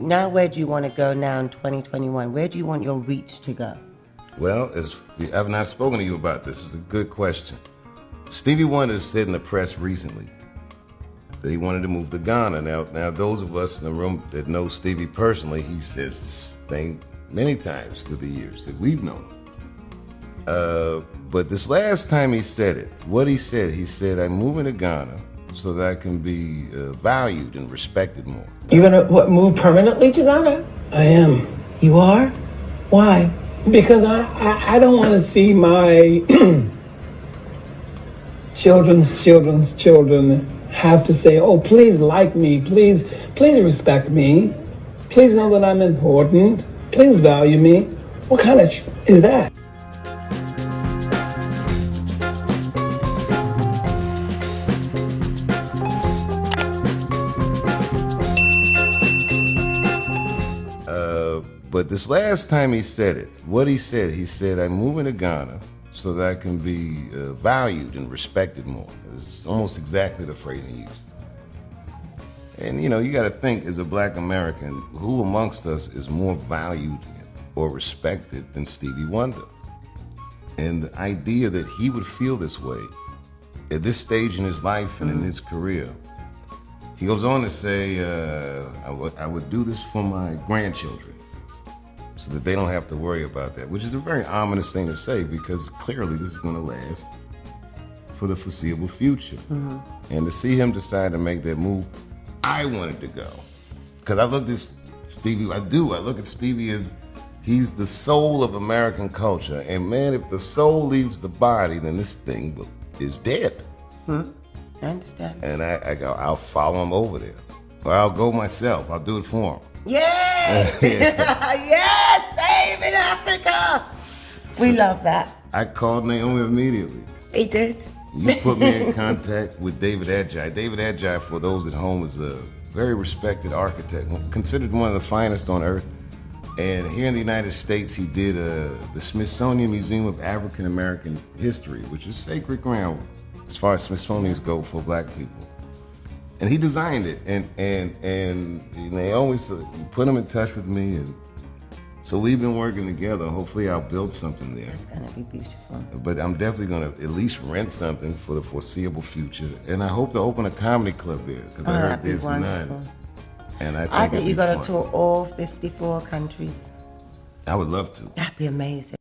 Now, where do you want to go now in 2021? Where do you want your reach to go? Well, as I've not spoken to you about this, it's a good question. Stevie Wonder said in the press recently that he wanted to move to Ghana. Now, now those of us in the room that know Stevie personally, he says this thing many times through the years that we've known. Uh, but this last time he said it, what he said, he said, "I'm moving to Ghana so that I can be uh, valued and respected more." You're gonna what, move permanently to Ghana? I am. You are? Why? Because I, I, I don't want to see my children's children's children have to say, oh, please like me, please, please respect me, please know that I'm important, please value me. What kind of ch- is that? But this last time he said it, what he said, he said, I'm moving to Ghana so that I can be uh, valued and respected more. It's almost exactly the phrase he used. And you know, you got to think as a black American, who amongst us is more valued or respected than Stevie Wonder? And the idea that he would feel this way at this stage in his life and in his career, he goes on to say, uh, I, would, I would do this for my grandchildren so that they don't have to worry about that, which is a very ominous thing to say because clearly this is going to last for the foreseeable future. Mm-hmm. And to see him decide to make that move, I wanted to go. Because I look at Stevie, I do, I look at Stevie as he's the soul of American culture. And man, if the soul leaves the body, then this thing is dead. Hmm. I understand. And I, I go, I'll follow him over there. Or I'll go myself. I'll do it for him. Yes! yes, babe in Africa. We love that. I called Naomi immediately. He did. You put me in contact with David Adjaye. David Adjaye, for those at home, is a very respected architect, considered one of the finest on earth. And here in the United States, he did uh, the Smithsonian Museum of African American History, which is sacred ground as far as Smithsonian's go for black people and he designed it, and and and Naomi so he put him in touch with me, and so we've been working together. Hopefully, I'll build something there. It's gonna be beautiful. But I'm definitely gonna at least rent something for the foreseeable future, and I hope to open a comedy club there because oh, I heard there's wonderful. none. And I think, I think you got to tour all 54 countries. I would love to. That'd be amazing.